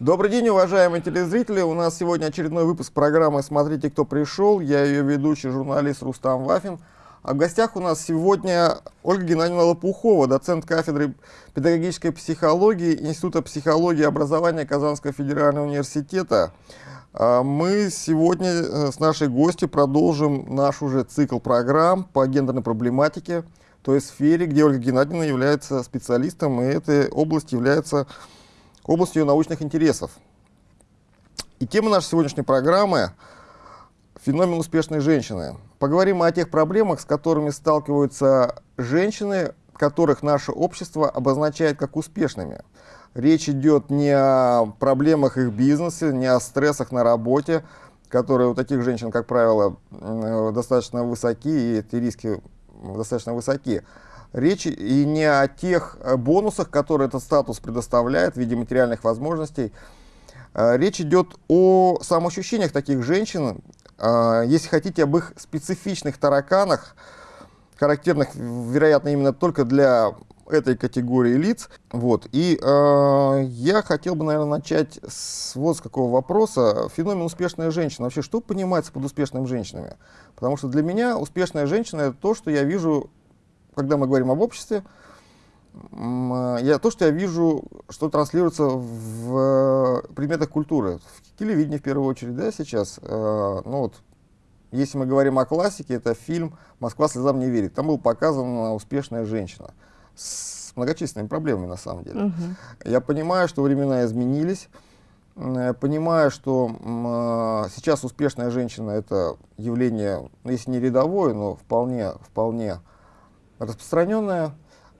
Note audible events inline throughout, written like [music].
Добрый день, уважаемые телезрители. У нас сегодня очередной выпуск программы «Смотрите, кто пришел». Я ее ведущий, журналист Рустам Вафин. А в гостях у нас сегодня Ольга Геннадьевна Лопухова, доцент кафедры педагогической психологии Института психологии и образования Казанского федерального университета. А мы сегодня э, с нашей гостью продолжим наш уже цикл программ по гендерной проблематике, той сфере, где Ольга Геннадьевна является специалистом, и эта область является областью научных интересов. И тема нашей сегодняшней программы – феномен успешной женщины. Поговорим о тех проблемах, с которыми сталкиваются женщины, которых наше общество обозначает как успешными. Речь идет не о проблемах их бизнеса, не о стрессах на работе, которые у таких женщин, как правило, достаточно высоки, и эти риски достаточно высоки. Речь и не о тех э, бонусах, которые этот статус предоставляет в виде материальных возможностей. Э, речь идет о самоощущениях таких женщин, э, если хотите, об их специфичных тараканах, характерных, вероятно, именно только для этой категории лиц. Вот. И э, я хотел бы, наверное, начать с вот с какого вопроса. Феномен успешная женщина. Вообще, что понимается под успешными женщинами? Потому что для меня успешная женщина — это то, что я вижу когда мы говорим об обществе, я, то, что я вижу, что транслируется в предметах культуры, в телевидении в первую очередь, да, сейчас, э, ну вот, если мы говорим о классике, это фильм «Москва слезам не верит». Там была показана успешная женщина с многочисленными проблемами, на самом деле. Угу. Я понимаю, что времена изменились, я понимаю, что э, сейчас успешная женщина — это явление, ну, если не рядовое, но вполне, вполне распространенная.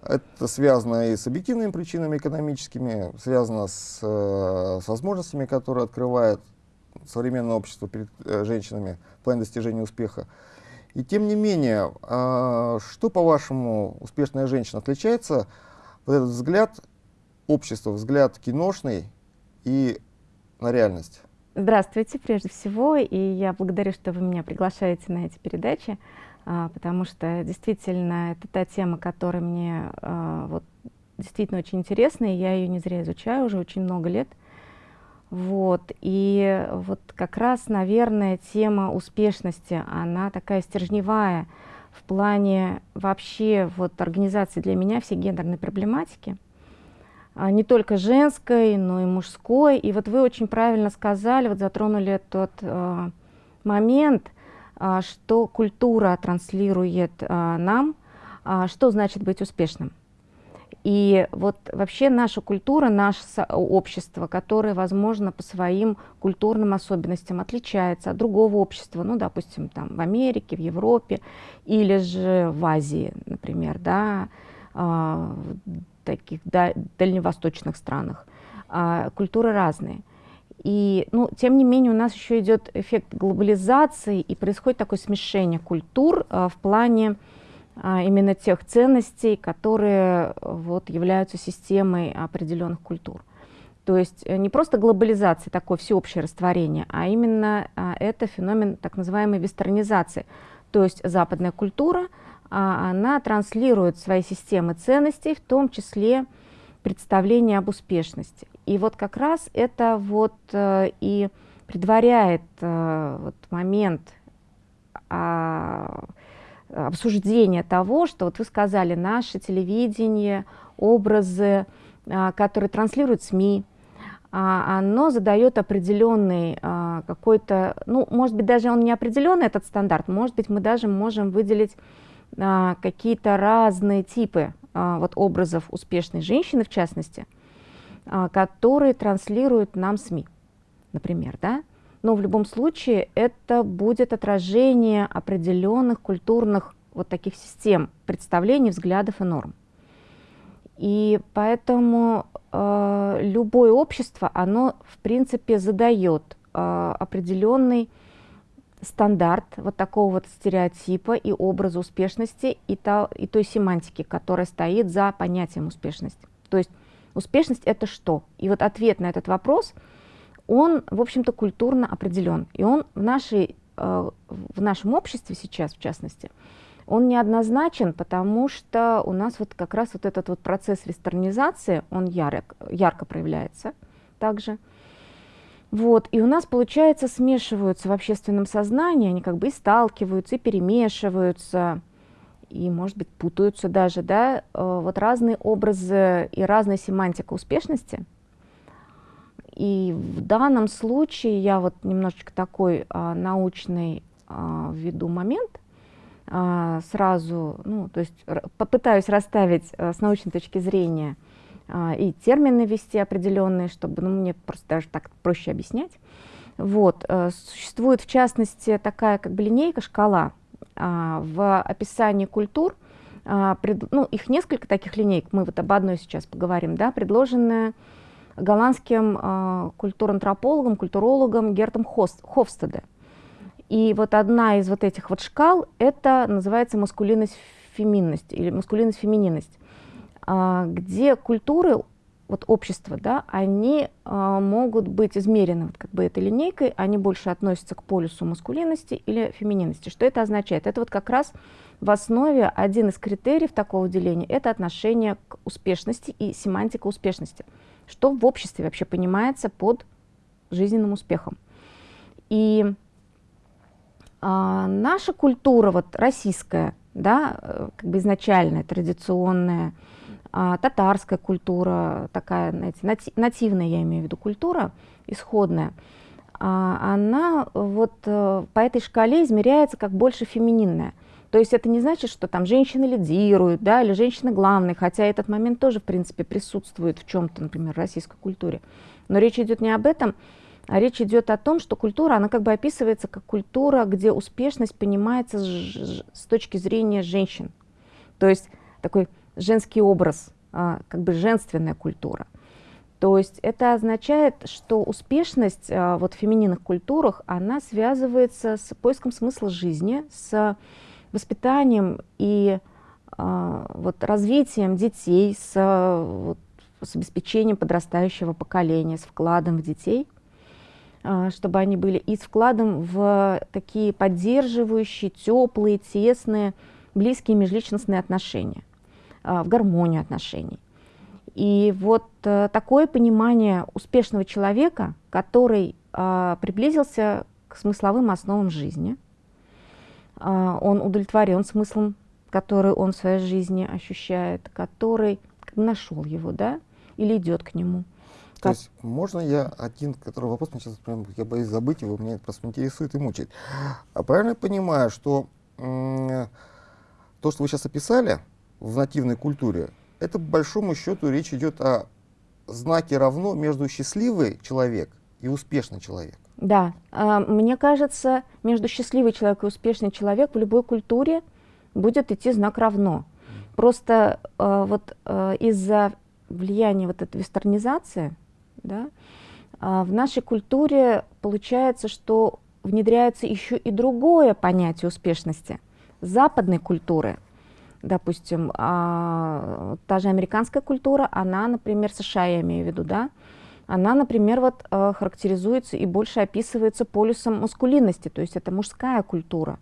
Это связано и с объективными причинами экономическими, связано с, э, с возможностями, которые открывает современное общество перед э, женщинами в плане достижения успеха. И тем не менее, э, что, по-вашему, успешная женщина отличается, вот этот взгляд общества, взгляд киношный и на реальность? Здравствуйте, прежде всего, и я благодарю, что вы меня приглашаете на эти передачи. А, потому что действительно это та тема, которая мне а, вот, действительно очень интересна, и я ее не зря изучаю уже очень много лет. Вот, и вот как раз, наверное, тема успешности, она такая стержневая в плане вообще вот организации для меня всей гендерной проблематики, а, не только женской, но и мужской. И вот вы очень правильно сказали, вот затронули тот э, момент, что культура транслирует а, нам, а, что значит быть успешным. И вот вообще наша культура, наше общество, которое, возможно, по своим культурным особенностям отличается от другого общества, ну, допустим, там в Америке, в Европе или же в Азии, например, да, в таких дальневосточных странах. Культуры разные. И, ну, тем не менее, у нас еще идет эффект глобализации, и происходит такое смешение культур а, в плане а, именно тех ценностей, которые вот, являются системой определенных культур. То есть э, не просто глобализация, такое всеобщее растворение, а именно а, это феномен так называемой вестернизации. То есть западная культура, а, она транслирует свои системы ценностей, в том числе представление об успешности. И вот как раз это вот э, и предваряет э, вот момент а, обсуждения того, что вот вы сказали, наше телевидение, образы, а, которые транслируют СМИ, а, оно задает определенный а, какой-то, ну, может быть, даже он не определенный, этот стандарт, может быть, мы даже можем выделить а, какие-то разные типы вот образов успешной женщины, в частности, а, которые транслируют нам СМИ, например, да? Но в любом случае это будет отражение определенных культурных вот таких систем представлений, взглядов и норм. И поэтому э, любое общество, оно в принципе задает э, определенный стандарт вот такого вот стереотипа и образа успешности и, та, и той семантики, которая стоит за понятием успешности. То есть успешность это что? И вот ответ на этот вопрос, он, в общем-то, культурно определен. И он в, нашей, э, в нашем обществе сейчас, в частности, он неоднозначен, потому что у нас вот как раз вот этот вот процесс вестернизации, он ярок, ярко проявляется также. Вот, и у нас, получается, смешиваются в общественном сознании, они как бы и сталкиваются, и перемешиваются, и, может быть, путаются даже, да, э, вот разные образы и разная семантика успешности. И в данном случае я вот немножечко такой а, научный а, введу момент, а, сразу, ну, то есть попытаюсь расставить а, с научной точки зрения и термины ввести определенные, чтобы ну, мне просто даже так проще объяснять. Вот, а, существует в частности такая как бы линейка, шкала а, в описании культур, а, ну, их несколько таких линеек, мы вот об одной сейчас поговорим, да, предложенная голландским э, культурантропологом, культурологом Гертом Хофстеде. И вот одна из вот этих вот шкал, это называется маскулинность-феминность или маскулинность-фемининность, э, где культуры, вот общества, да, они э, могут быть измерены вот как бы этой линейкой, они больше относятся к полюсу маскулинности или фемининности. Что это означает? Это вот как раз в основе один из критериев такого деления – это отношение к успешности и семантика успешности что в обществе вообще понимается под жизненным успехом. И а, наша культура, вот российская, да, э, как бы изначальная, традиционная, а, татарская культура, такая, знаете, нати нативная, я имею в виду, культура, исходная, а, она вот а, по этой шкале измеряется как больше фемининная. То есть это не значит, что там женщины лидируют, да, или женщины главные, хотя этот момент тоже, в принципе, присутствует в чем-то, например, в российской культуре. Но речь идет не об этом, а речь идет о том, что культура, она как бы описывается как культура, где успешность понимается с точки зрения женщин. То есть такой женский образ, а, как бы женственная культура. То есть это означает, что успешность а, вот в фемининных культурах, она связывается с поиском смысла жизни, с воспитанием и э, вот, развитием детей, с, вот, с обеспечением подрастающего поколения, с вкладом в детей, чтобы они были и с вкладом в такие поддерживающие, теплые, тесные, близкие межличностные отношения, в гармонию отношений. И вот э, такое понимание успешного человека, который э, приблизился к смысловым основам жизни – он удовлетворен смыслом, который он в своей жизни ощущает, который нашел его, да, или идет к нему. То как... есть можно я один, который вопрос, сейчас прям, я боюсь забыть его, меня просто интересует и мучает. А правильно я понимаю, что то, что вы сейчас описали в нативной культуре, это по большому счету речь идет о знаке равно между счастливый человек и успешный человек. Да, а, мне кажется, между счастливый человек и успешный человек в любой культуре будет идти знак равно. Просто а, вот а, из-за влияния вот этой вестернизации, да, в нашей культуре получается, что внедряется еще и другое понятие успешности западной культуры. Допустим, та же американская культура, она, например, США, я имею в виду, да, она, например, вот, э, характеризуется и больше описывается полюсом маскулинности, то есть это мужская культура.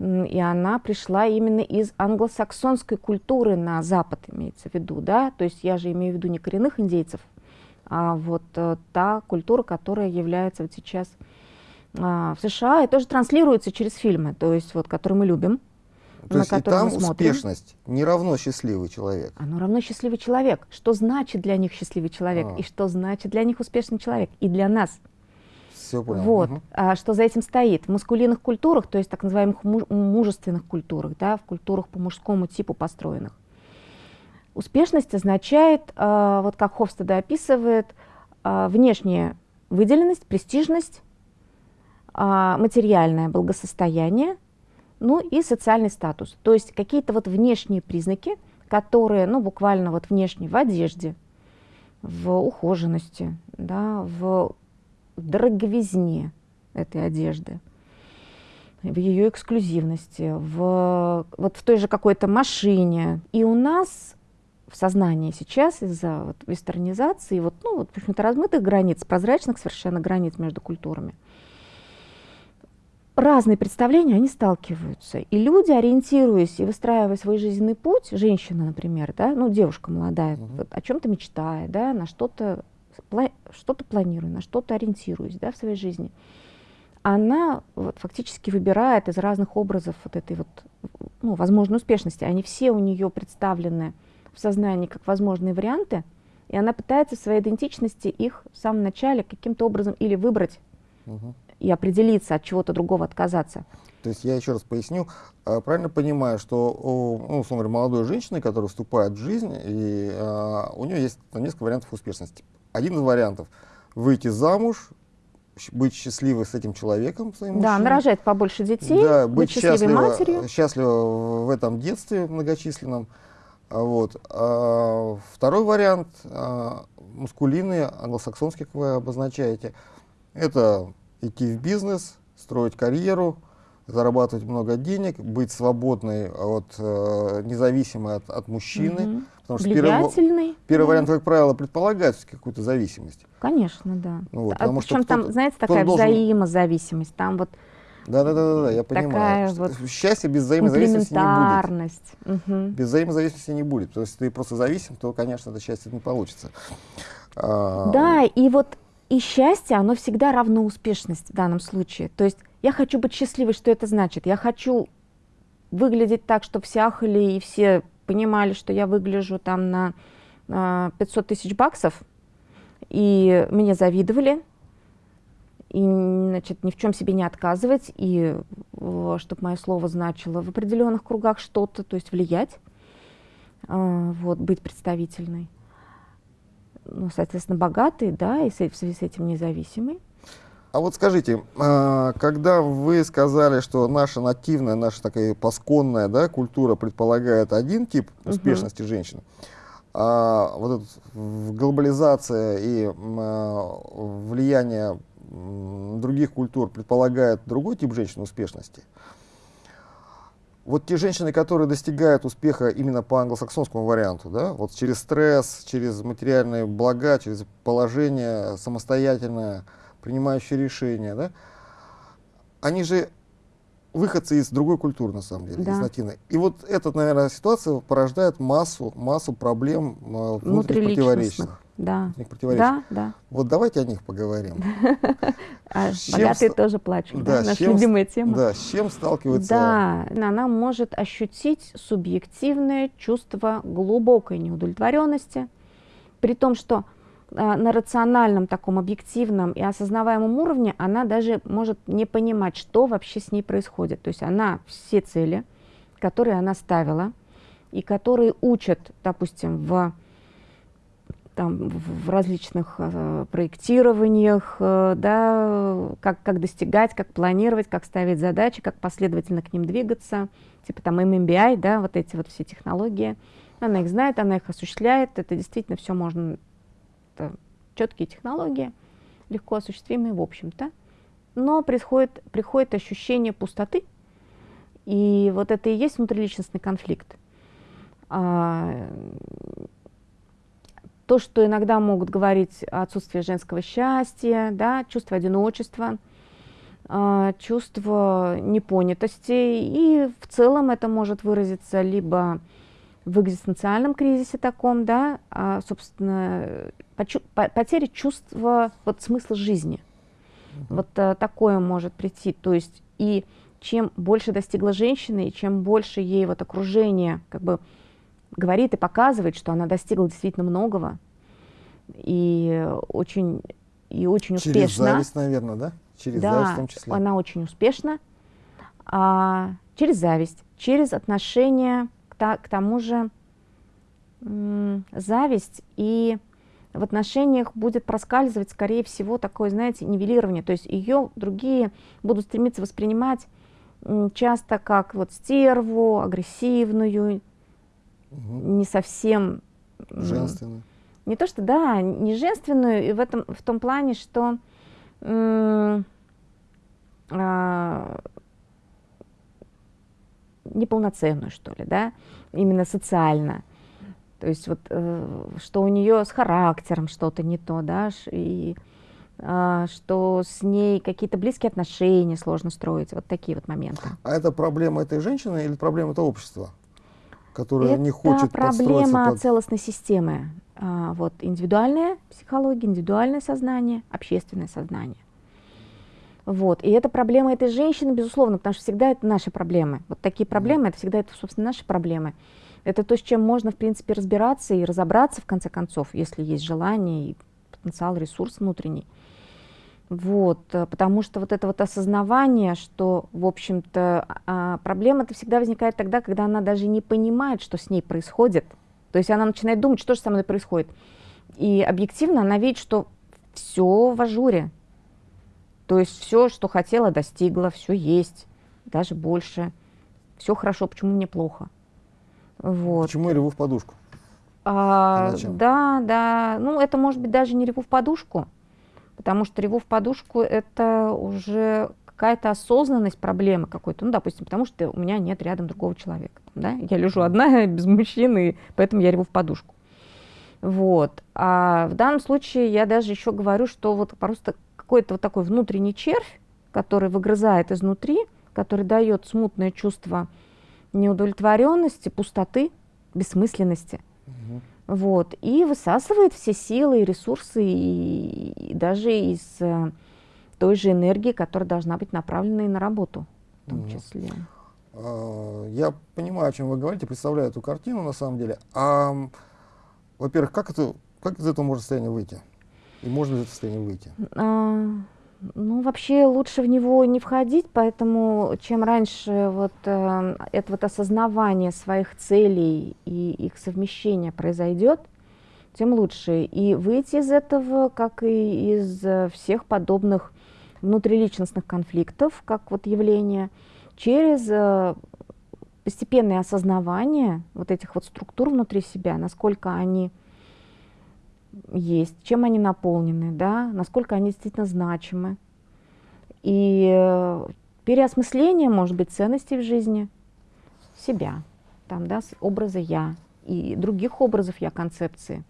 И она пришла именно из англосаксонской культуры на Запад, имеется в виду, да, то есть я же имею в виду не коренных индейцев, а вот э, та культура, которая является вот сейчас э, в США, и тоже транслируется через фильмы, то есть вот, которые мы любим, то на есть и там успешность не равно счастливый человек. Оно равно счастливый человек. Что значит для них счастливый человек? А. И что значит для них успешный человек? И для нас. Все понял. Вот. Угу. А, что за этим стоит? В маскулинных культурах, то есть так называемых мужественных культурах, да, в культурах по мужскому типу построенных, успешность означает, а, вот как Хофстеда описывает, а, внешняя выделенность, престижность, а, материальное благосостояние – ну и социальный статус. То есть какие-то вот внешние признаки, которые, ну буквально вот внешние в одежде, в ухоженности, да, в дороговизне этой одежды, в ее эксклюзивности, в, вот в той же какой-то машине. И у нас в сознании сейчас из-за вот вестернизации, вот, ну, вот, в общем-то, размытых границ, прозрачных совершенно границ между культурами – разные представления, они сталкиваются. И люди, ориентируясь и выстраивая свой жизненный путь, женщина, например, да, ну, девушка молодая, угу. вот, о чем-то мечтая, да, на что-то что-то планирую, на что-то ориентируюсь да, в своей жизни, она вот, фактически выбирает из разных образов вот этой вот, ну, возможной успешности. Они все у нее представлены в сознании как возможные варианты, и она пытается в своей идентичности их в самом начале каким-то образом или выбрать угу. И определиться, от чего-то другого отказаться. То есть я еще раз поясню, а, правильно понимаю, что ну, условно говоря, молодой женщины, которая вступает в жизнь, и а, у нее есть несколько вариантов успешности. Один из вариантов – выйти замуж, быть счастливой с этим человеком, своим Да, нарожать побольше детей, да, быть, быть счастливой матерью. Счастлива в этом детстве многочисленном. А вот. А, второй вариант, а, мускулинный, англосаксонский, как вы обозначаете, это идти в бизнес, строить карьеру, зарабатывать много денег, быть свободной, от, э, независимой от, от мужчины. Угу. Потому что первый, первый да. вариант, как правило, предполагает какую-то зависимость. Конечно, да. Ну, вот, а причем там, знаете, такая должен... взаимозависимость. Там вот да, да, да, да, я понимаю. Вот Счастье без взаимозависимости не будет. Угу. Без взаимозависимости не будет. То есть если ты просто зависим, то, конечно, это счастье не получится. А, да, и вот и счастье, оно всегда равно успешности в данном случае. То есть я хочу быть счастливой, что это значит? Я хочу выглядеть так, чтобы все ахали и все понимали, что я выгляжу там на 500 тысяч баксов, и мне завидовали, и значит, ни в чем себе не отказывать, и чтобы мое слово значило в определенных кругах что-то, то есть влиять, а, вот, быть представительной. Ну, соответственно, богатый, да, и в связи с этим независимый. А вот скажите, а, когда вы сказали, что наша нативная, наша такая пасконная да, культура предполагает один тип успешности угу. женщины, а вот эта глобализация и а, влияние других культур предполагает другой тип женщины успешности, вот те женщины, которые достигают успеха именно по англосаксонскому варианту, да, вот через стресс, через материальные блага, через положение самостоятельное, принимающие решения, да, они же выходцы из другой культуры, на самом деле, да. из латины. И вот эта, наверное, ситуация порождает массу, массу проблем э, внутренних противоречий. Да. Да, да. Вот давайте о них поговорим. [laughs] А богатые тоже плачут, да, наша любимая тема. Да, с чем сталкивается? Да, она может ощутить субъективное чувство глубокой неудовлетворенности, при том, что а, на рациональном таком объективном и осознаваемом уровне она даже может не понимать, что вообще с ней происходит. То есть она все цели, которые она ставила, и которые учат, допустим, в, там, в различных э, проектированиях, э, да, как, как достигать, как планировать, как ставить задачи, как последовательно к ним двигаться, типа там MMBI, да, вот эти вот все технологии. Она их знает, она их осуществляет, это действительно все можно это четкие технологии, легко осуществимые в общем-то, но происходит, приходит ощущение пустоты, и вот это и есть внутриличностный конфликт. А, то, что иногда могут говорить отсутствие женского счастья, да, чувство одиночества, а, чувство непонятости, и в целом это может выразиться либо в экзистенциальном кризисе таком, да, а, собственно, потеря чувства вот, смысла жизни. Вот а, такое может прийти. То есть и чем больше достигла женщина, и чем больше ей вот окружение как бы говорит и показывает, что она достигла действительно многого, и очень, и очень Через успешно. Через зависть, наверное, да? Через да, зависть в том числе. она очень успешна. А, через зависть, через отношение к тому же зависть и в отношениях будет проскальзывать, скорее всего, такое, знаете, нивелирование. То есть ее другие будут стремиться воспринимать часто как вот стерву, агрессивную, угу. не совсем... Женственную. Не то, что, да, не женственную, и в, этом, в том плане, что а, неполноценную, что ли, да, именно социально. То есть вот, э, что у нее с характером что-то не то, да, и э, что с ней какие-то близкие отношения сложно строить, вот такие вот моменты. А это проблема этой женщины или проблема этого общества, которое это не хочет проблема под... целостной системы. а, вот, индивидуальная психология, индивидуальное сознание, общественное сознание. Вот. И это проблема этой женщины, безусловно, потому что всегда это наши проблемы. Вот такие проблемы, это всегда, это, собственно, наши проблемы. Это то, с чем можно, в принципе, разбираться и разобраться, в конце концов, если есть желание и потенциал, ресурс внутренний. Вот, э, потому что вот это вот осознавание, что, в общем-то, а, проблема-то всегда возникает тогда, когда она даже не понимает, что с ней происходит. То есть она начинает думать, что же со мной происходит. И объективно она видит, что все в ажуре. То есть все, что хотела, достигла, все есть, даже больше. Все хорошо, почему мне плохо? Вот. Почему я реву в подушку? А, да, да. Ну, это может быть даже не реву в подушку, потому что реву в подушку это уже какая-то осознанность проблемы какой-то. Ну, допустим, потому что у меня нет рядом другого человека. Да? Я лежу одна, [laughs] без мужчины, поэтому я реву в подушку. Вот. А в данном случае я даже еще говорю, что вот просто какой-то вот такой внутренний червь, который выгрызает изнутри, который дает смутное чувство неудовлетворенности, пустоты, бессмысленности. Вот. И высасывает все силы и ресурсы, и, и даже из э, той же энергии, которая должна быть направлена и на работу в том угу. числе. А, я понимаю, о чем вы говорите, представляю эту картину на самом деле. А, во-первых, как, это, как из этого можно состояния выйти? И можно из этого состояния выйти? Ну, вообще лучше в него не входить, поэтому чем раньше вот э, это вот осознавание своих целей и их совмещение произойдет, тем лучше. И выйти из этого, как и из э, всех подобных внутриличностных конфликтов, как вот явление, через э, постепенное осознавание вот этих вот структур внутри себя, насколько они есть, чем они наполнены, да, насколько они действительно значимы. И э, переосмысление, может быть, ценностей в жизни себя, там, да, образа «я» и других образов «я» концепции,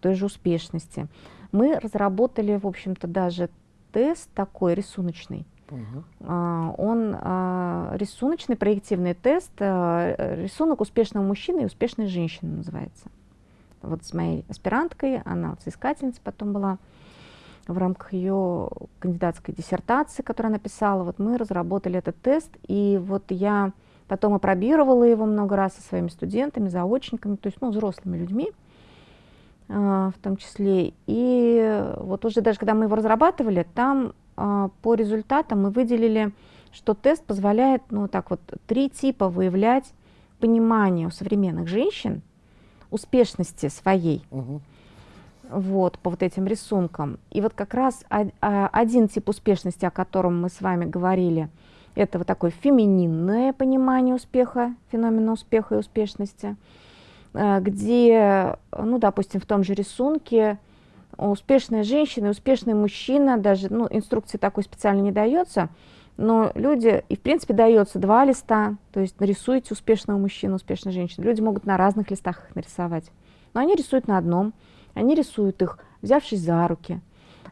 той же успешности. Мы разработали, в общем-то, даже тест такой рисуночный. Угу. Он а, рисуночный проективный тест, а, рисунок успешного мужчины и успешной женщины называется вот с моей аспиранткой, она вот соискательница потом была, в рамках ее кандидатской диссертации, которую она писала, вот мы разработали этот тест, и вот я потом опробировала его много раз со своими студентами, заочниками, то есть, ну, взрослыми людьми, а, в том числе. И вот уже даже когда мы его разрабатывали, там а, по результатам мы выделили, что тест позволяет, ну, так вот, три типа выявлять понимание у современных женщин, успешности своей. Угу. Вот, по вот этим рисункам. И вот как раз один тип успешности, о котором мы с вами говорили, это вот такое фемининное понимание успеха, феномена успеха и успешности, э, где, ну, допустим, в том же рисунке успешная женщина и успешный мужчина, даже, ну, инструкции такой специально не дается, но люди, и в принципе дается два листа, то есть нарисуйте успешного мужчину, успешную женщину. Люди могут на разных листах их нарисовать. Но они рисуют на одном, они рисуют их, взявшись за руки.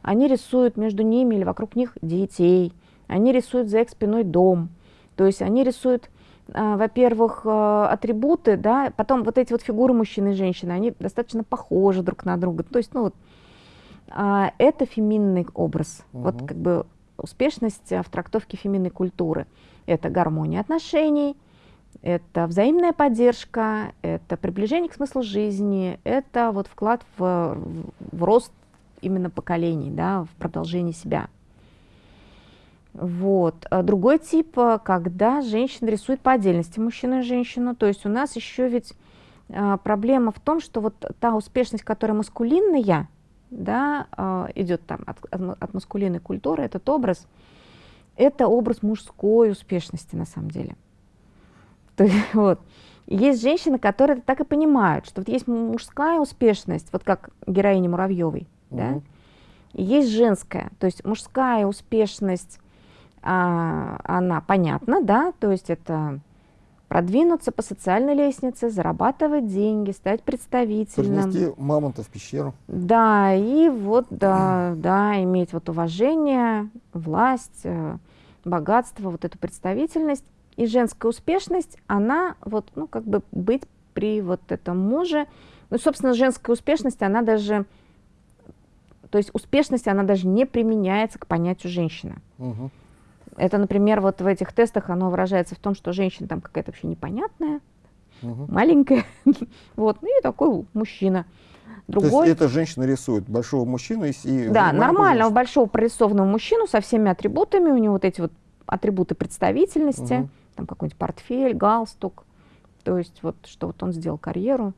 Они рисуют между ними или вокруг них детей. Они рисуют за их спиной дом. То есть они рисуют, э, во-первых, э, атрибуты, да, потом вот эти вот фигуры мужчины и женщины, они достаточно похожи друг на друга. То есть, ну вот, э, это феминный образ. Угу. Вот как бы успешность в трактовке феминной культуры. Это гармония отношений, это взаимная поддержка, это приближение к смыслу жизни, это вот вклад в, в рост именно поколений, да, в продолжение себя. Вот. А другой тип, когда женщина рисует по отдельности мужчину и женщину, то есть у нас еще ведь а, проблема в том, что вот та успешность, которая маскулинная, да, а, идет там от, от маскулинной культуры, этот образ, это образ мужской успешности на самом деле. То есть, [laughs] вот. Есть женщины, которые так и понимают, что вот есть мужская успешность, вот как героиня Муравьевой, mm да, и есть женская, то есть мужская успешность, а, она понятна, да, то есть это продвинуться по социальной лестнице, зарабатывать деньги, стать представительным. Принести мамонта в пещеру. Да, и вот, да, [clears throat] да, иметь вот уважение, власть, э, богатство, вот эту представительность. И женская успешность, она вот, ну, как бы быть при вот этом муже Ну, собственно, женская успешность, она даже, то есть успешность, она даже не применяется к понятию женщина. Угу. Это, например, вот в этих тестах оно выражается в том, что женщина там какая-то вообще непонятная, угу. маленькая, [laughs] вот, ну и такой мужчина. Другой... То есть эта женщина рисует большого мужчину и... Да, нормального большого прорисованного мужчину со всеми атрибутами, у него вот эти вот атрибуты представительности, угу. там какой-нибудь портфель, галстук, то есть вот что вот он сделал карьеру,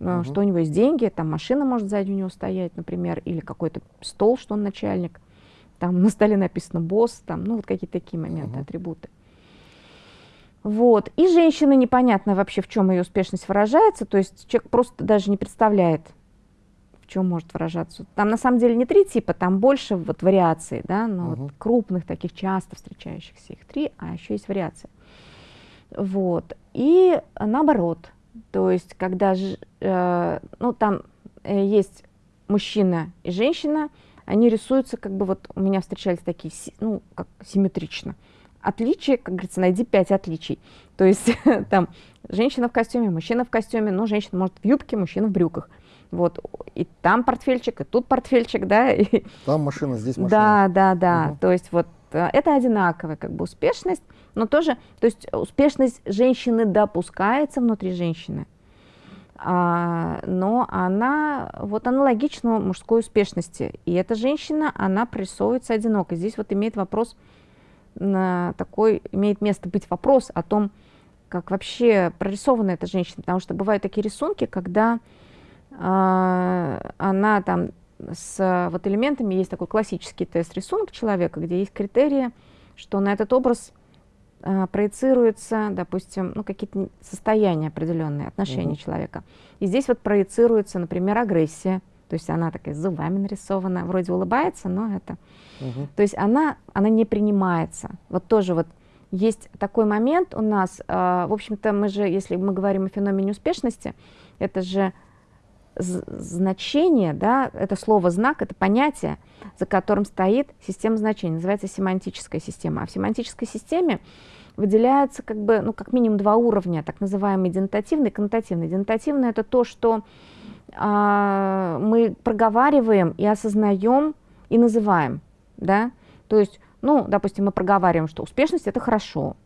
угу. что у него есть деньги, там машина может сзади у него стоять, например, или какой-то стол, что он начальник, там на столе написано босс, там, ну вот какие-то такие моменты, угу. атрибуты. Вот. И женщина непонятно вообще, в чем ее успешность выражается, то есть человек просто даже не представляет, в чем может выражаться. Там на самом деле не три типа, там больше вот вариаций, да, но угу. вот крупных таких часто встречающихся их три, а еще есть вариации. Вот. И наоборот, то есть когда, э, ну там э, есть мужчина и женщина, они рисуются как бы вот у меня встречались такие, ну как симметрично. Отличие, как говорится, найди пять отличий. То есть [laughs] там женщина в костюме, мужчина в костюме, но женщина может в юбке, мужчина в брюках. Вот, и там портфельчик, и тут портфельчик, да. [laughs] И... Там машина, здесь машина. Да, да, да. Угу. То есть вот э, это одинаковая как бы успешность, но тоже, то есть успешность женщины допускается внутри женщины, но она вот аналогична мужской успешности. И эта женщина, она прорисовывается одиноко. Здесь вот имеет вопрос такой, имеет место быть вопрос о том, как вообще прорисована эта женщина, потому что бывают такие рисунки, когда а, она там с вот элементами, есть такой классический тест рисунка человека, где есть критерии, что на этот образ а, проецируются, допустим, ну, какие-то состояния определенные, отношения угу. человека. И здесь вот проецируется, например, агрессия, то есть она такая с зубами нарисована, вроде улыбается, но это... Угу. То есть она, она не принимается. Вот тоже вот есть такой момент у нас, э, в общем-то, мы же, если мы говорим о феномене успешности, это же значение, да, это слово знак, это понятие, за которым стоит система значений, называется семантическая система. А в семантической системе выделяется как бы, ну, как минимум два уровня, так называемый денотативный и коннотативный. Денотативный это то, что а, мы проговариваем и осознаем и называем, да, то есть, ну, допустим, мы проговариваем, что успешность это хорошо,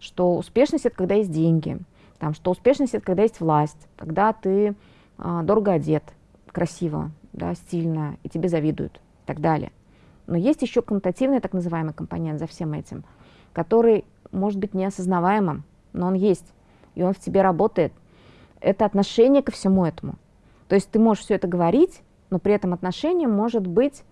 что успешность это когда есть деньги, там, что успешность это когда есть власть, когда ты дорого одет, красиво, да, стильно, и тебе завидуют и так далее. Но есть еще коннотативный так называемый компонент за всем этим, который может быть неосознаваемым, но он есть, и он в тебе работает. Это отношение ко всему этому. То есть ты можешь все это говорить, но при этом отношение может быть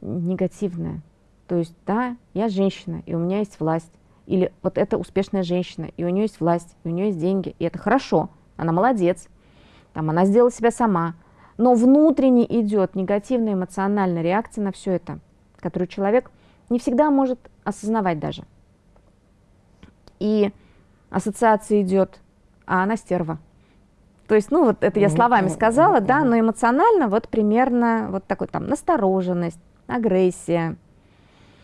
негативное. То есть, да, я женщина, и у меня есть власть. Или вот это успешная женщина, и у нее есть власть, и у нее есть деньги, и это хорошо, она молодец, там, она сделала себя сама. Но внутренне идет негативная эмоциональная реакция на все это, которую человек не всегда может осознавать даже. И ассоциация идет, а она стерва. То есть, ну вот это я словами сказала, да, но эмоционально вот примерно вот такой там настороженность, агрессия.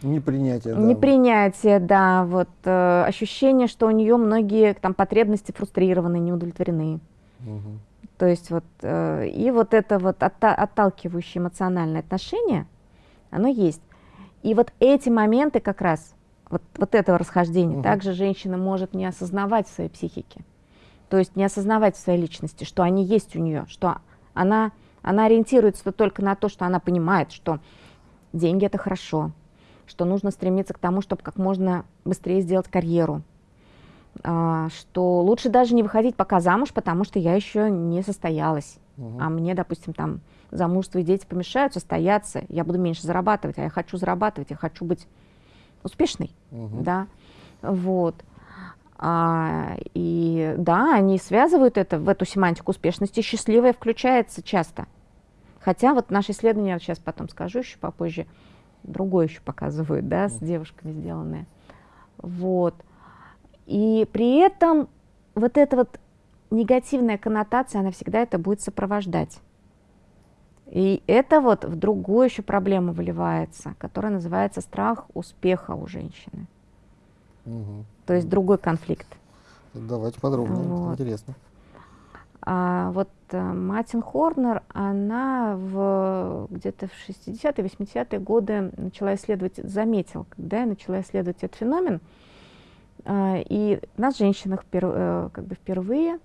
Непринятие, да. Непринятие, да, вот э, ощущение, что у нее многие там потребности фрустрированы, не удовлетворены. Угу. То есть вот, э, и вот это вот отта отталкивающее эмоциональное отношение, оно есть. И вот эти моменты как раз, вот, вот этого расхождения, угу. также женщина может не осознавать в своей психике. То есть не осознавать в своей личности, что они есть у нее, что она, она ориентируется только на то, что она понимает, что деньги это хорошо, что нужно стремиться к тому, чтобы как можно быстрее сделать карьеру, что лучше даже не выходить пока замуж, потому что я еще не состоялась. Угу. А мне, допустим, там замужество и дети помешают состояться, я буду меньше зарабатывать, а я хочу зарабатывать, я хочу быть успешной, угу. да, вот. А, и да, они связывают это в эту семантику успешности, счастливая включается часто. Хотя вот наши исследования, сейчас потом скажу еще попозже, другое еще показывают, да, с девушками сделанное. Вот. И при этом вот эта вот негативная коннотация, она всегда это будет сопровождать. И это вот в другую еще проблему выливается, которая называется страх успеха у женщины. Угу. То есть другой конфликт. Давайте подробнее, вот. интересно. А вот э, Мартин Хорнер, она в, где-то в 60-е, 80-е годы начала исследовать, заметил, когда я начала исследовать этот феномен, и на женщинах э, как бы впервые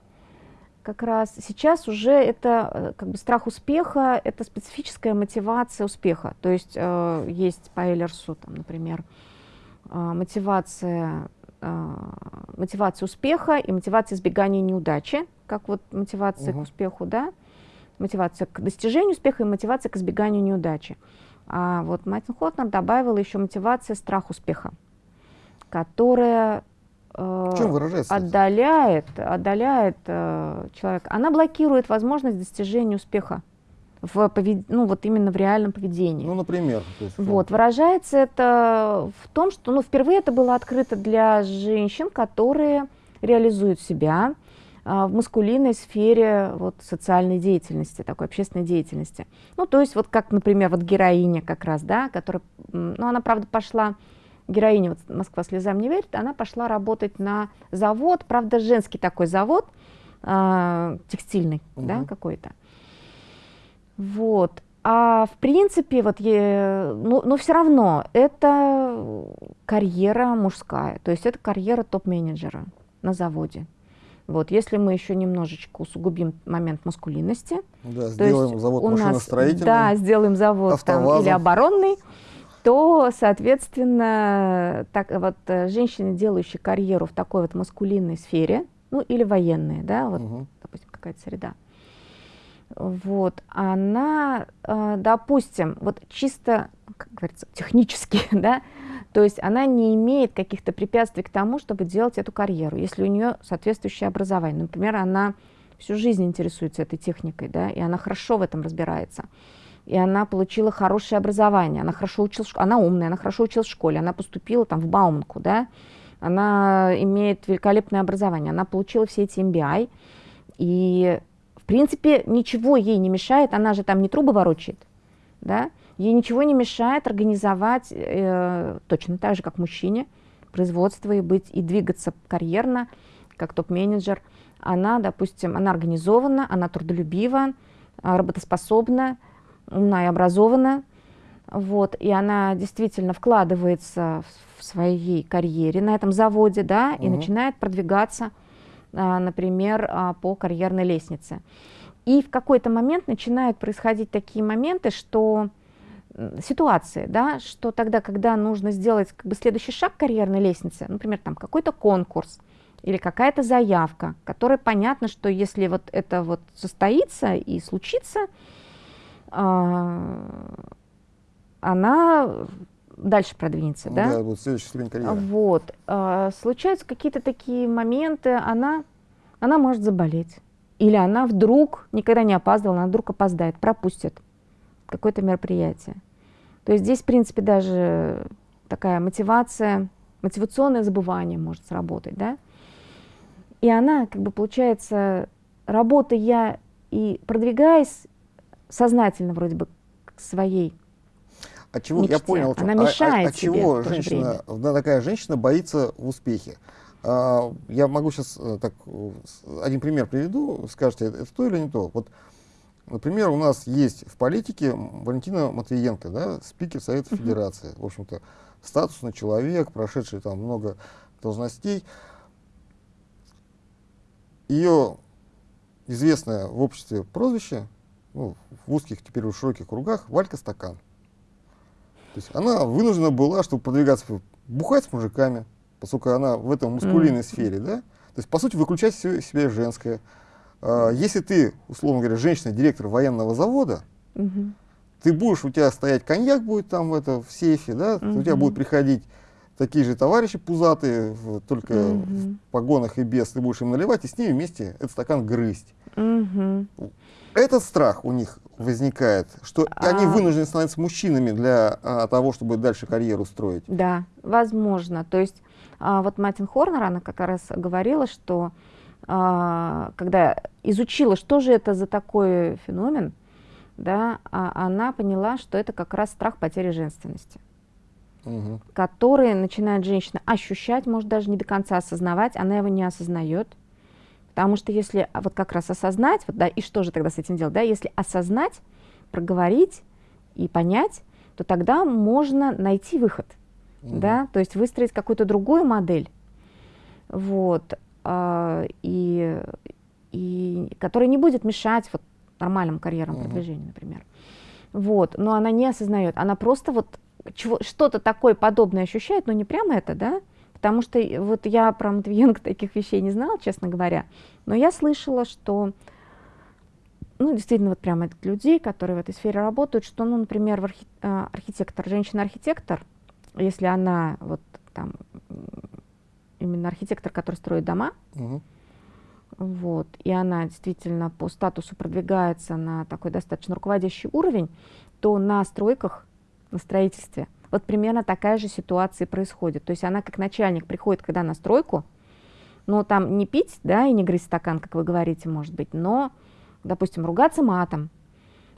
как раз сейчас уже это э, как бы страх успеха, это специфическая мотивация успеха. То есть э, есть по Эйлерсу, там, например, э, мотивация, э, мотивация успеха и мотивация избегания неудачи как вот мотивация угу. к успеху, да, мотивация к достижению успеха и мотивация к избеганию неудачи. А вот Мартин Хотнер добавила еще мотивация страх успеха, которая э, в чем выражается отдаляет, отдаляет э, человека. Она блокирует возможность достижения успеха в повед... ну вот именно в реальном поведении. Ну, например. Есть, вот выражается это в том, что ну впервые это было открыто для женщин, которые реализуют себя, а, в маскулинной сфере вот, социальной деятельности, такой общественной деятельности. Ну, то есть, вот как, например, вот героиня как раз, да, которая, ну, она, правда, пошла, героиня, вот «Москва слезам не верит», она пошла работать на завод, правда, женский такой завод, э, текстильный, угу. да, какой-то. Вот. А в принципе, вот, е, ну, но все равно это карьера мужская, то есть это карьера топ-менеджера на заводе. Вот, если мы еще немножечко усугубим момент маскулинности, да, сделаем есть завод машиностроительный, да, сделаем завод там, или оборонный, то, соответственно, так, вот, э, женщины, делающие карьеру в такой вот маскулинной сфере, ну или военные, да, вот, угу. допустим, какая-то среда, вот, она, э, допустим, вот чисто, как говорится, технически, [laughs] да, то есть она не имеет каких-то препятствий к тому, чтобы делать эту карьеру, если у нее соответствующее образование. Например, она всю жизнь интересуется этой техникой, да, и она хорошо в этом разбирается. И она получила хорошее образование, она хорошо училась, она умная, она хорошо училась в школе, она поступила там в Бауманку, да, она имеет великолепное образование, она получила все эти MBI, и, в принципе, ничего ей не мешает, она же там не трубы ворочает, да, Ей ничего не мешает организовать э, точно так же, как мужчине, производство и быть и двигаться карьерно, как топ-менеджер. Она, допустим, она организована, она трудолюбива, а, работоспособна, умна и образована. Вот, и она действительно вкладывается в своей карьере на этом заводе, да, угу. и начинает продвигаться, а, например, а, по карьерной лестнице. И в какой-то момент начинают происходить такие моменты, что ситуации, да, что тогда, когда нужно сделать как бы следующий шаг карьерной лестницы, например, там какой-то конкурс или какая-то заявка, которая понятно, что если вот это вот состоится и случится, она дальше продвинется, да? Да, вот следующий ступень карьеры. Вот. Э, случаются какие-то такие моменты, она, она может заболеть. Или она вдруг никогда не опаздывала, она вдруг опоздает, пропустит какое-то мероприятие. То есть здесь, в принципе, даже такая мотивация, мотивационное забывание может сработать, да? И она, как бы, получается, работая и продвигаясь сознательно вроде бы к своей от чего, мечте. я понял, она мешает от, от чего женщина, да, такая женщина боится в успехе. А, я могу сейчас э, так, один пример приведу, скажете, это то или не то. Вот Например, у нас есть в политике Валентина Матвиенко, да, спикер Совета uh -huh. Федерации. В общем-то, статусный человек, прошедший там много должностей. Ее известное в обществе прозвище, ну, в узких, теперь в широких кругах, Валька Стакан. То есть она вынуждена была, чтобы продвигаться, бухать с мужиками, поскольку она в этом мускулинной mm -hmm. сфере, да? То есть, по сути, выключать все себя женское. А, если ты, условно говоря, женщина-директор военного завода, угу. ты будешь, у тебя стоять коньяк будет там в, это, в сейфе, да, угу. у тебя будут приходить такие же товарищи пузатые, только угу. в погонах и без, ты будешь им наливать и с ними вместе этот стакан грызть. Угу. Этот страх у них возникает, что а... они вынуждены становиться мужчинами для а, того, чтобы дальше карьеру строить. Да, возможно. То есть а, вот Мартин Хорнер, она как раз говорила, что а, когда изучила, что же это за такой феномен, да, а она поняла, что это как раз страх потери женственности, угу. который начинает женщина ощущать, может даже не до конца осознавать, она его не осознает, Потому что если вот как раз осознать, вот, да, и что же тогда с этим делать, да, если осознать, проговорить и понять, то тогда можно найти выход, угу. да, то есть выстроить какую-то другую модель, вот, э, и, и которая не будет мешать вот нормальному карьерному угу. продвижению, например. Вот, но она не осознает, она просто вот что-то такое подобное ощущает, но не прямо это, да, потому что вот я про Матвиенко таких вещей не знала, честно говоря, но я слышала, что, ну, действительно, вот прямо от людей, которые в этой сфере работают, что, ну, например, архи а, архитектор, женщина-архитектор, если она вот там именно архитектор, который строит дома, угу. вот, и она действительно по статусу продвигается на такой достаточно руководящий уровень, то на стройках на строительстве. Вот примерно такая же ситуация происходит. То есть она как начальник приходит, когда на стройку, но там не пить, да, и не грызть стакан, как вы говорите, может быть, но, допустим, ругаться матом,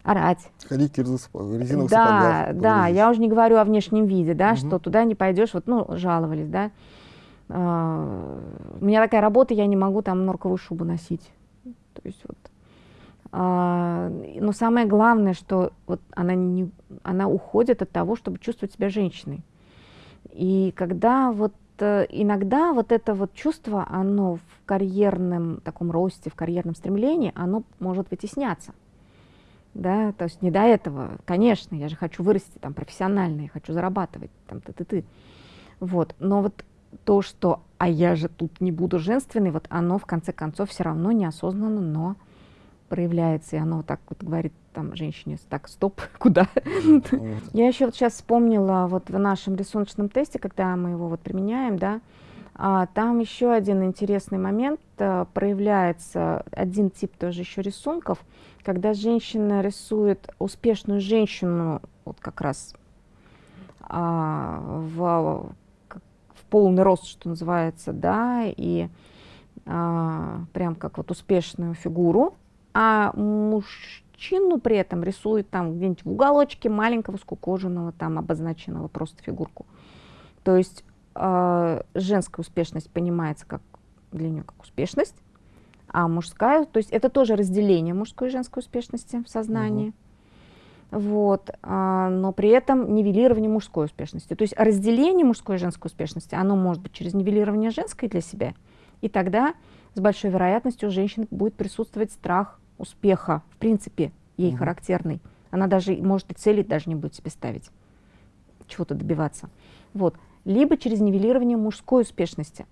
орать. Ходить в резиновых Да, сапогах, да, я уже не говорю о внешнем виде, да, угу. что туда не пойдешь, вот, ну, жаловались, да. Uh, у меня такая работа, я не могу там норковую шубу носить. То есть вот а, но самое главное, что вот она, не, она уходит от того, чтобы чувствовать себя женщиной. И когда вот э, иногда вот это вот чувство, оно в карьерном таком росте, в карьерном стремлении, оно может вытесняться. Да, то есть не до этого, конечно, я же хочу вырасти там профессионально, я хочу зарабатывать, там ты-ты-ты. Вот, но вот то, что, а я же тут не буду женственной, вот оно в конце концов все равно неосознанно, но проявляется, и оно так вот говорит там женщине, так, стоп, [laughs] куда? [laughs] Я еще вот сейчас вспомнила вот в нашем рисуночном тесте, когда мы его вот применяем, да, а, там еще один интересный момент, а, проявляется один тип тоже еще рисунков, когда женщина рисует успешную женщину, вот как раз а, в, в полный рост, что называется, да, и а, прям как вот успешную фигуру, а мужчину при этом рисует там где-нибудь в уголочке маленького скукоженного, там обозначенного просто фигурку. То есть э, женская успешность понимается как для нее как успешность, а мужская, то есть это тоже разделение мужской и женской успешности в сознании. Угу. Вот, а, но при этом нивелирование мужской успешности. То есть разделение мужской и женской успешности, оно может быть через нивелирование женской для себя, и тогда с большой вероятностью у женщин будет присутствовать страх успеха, в принципе, ей угу. характерный. Она даже, может, и цели даже не будет себе ставить, чего-то добиваться. Вот. Либо через нивелирование мужской успешности.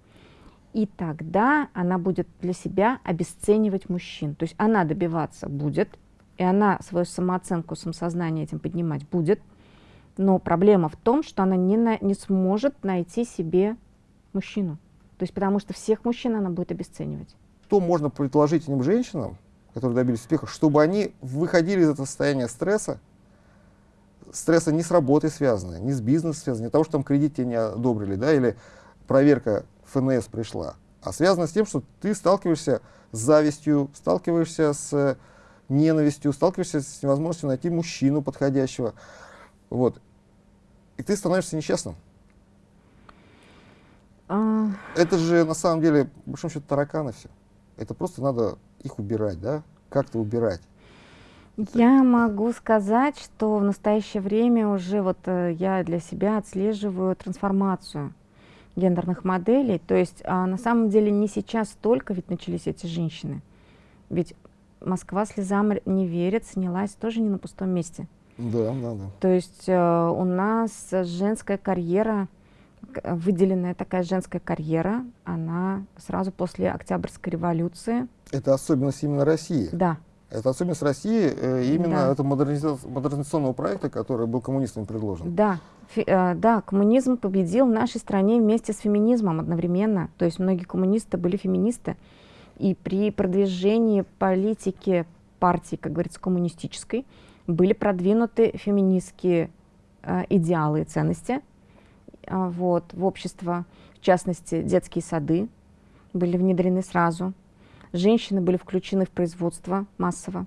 И тогда она будет для себя обесценивать мужчин. То есть она добиваться будет, и она свою самооценку, самосознание этим поднимать будет, но проблема в том, что она не, на, не сможет найти себе мужчину. То есть потому что всех мужчин она будет обесценивать. Что можно предложить этим женщинам, которые добились успеха, чтобы они выходили из этого состояния стресса, стресса не с работой связанного, не с бизнесом связанного, не того, что там кредит тебе не одобрили, да, или проверка ФНС пришла, а связано с тем, что ты сталкиваешься с завистью, сталкиваешься с ненавистью, сталкиваешься с невозможностью найти мужчину подходящего. Вот. И ты становишься несчастным. А... Это же на самом деле, по большому счету, тараканы все. Это просто надо их убирать, да? Как-то убирать. Я могу сказать, что в настоящее время уже вот э, я для себя отслеживаю трансформацию гендерных моделей. То есть а, на самом деле не сейчас только ведь начались эти женщины. Ведь Москва слезам не верит, снялась тоже не на пустом месте. Да, да, да. То есть э, у нас женская карьера выделенная такая женская карьера, она сразу после Октябрьской революции. Это особенность именно России? Да. Это особенность России, э, именно да. это модернизационного проекта, который был коммунистами предложен. Да, Фи, э, да, коммунизм победил в нашей стране вместе с феминизмом одновременно. То есть многие коммунисты были феминисты. И при продвижении политики партии, как говорится, коммунистической, были продвинуты феминистские э, идеалы и ценности, вот, в общество, в частности, детские сады были внедрены сразу. Женщины были включены в производство массово.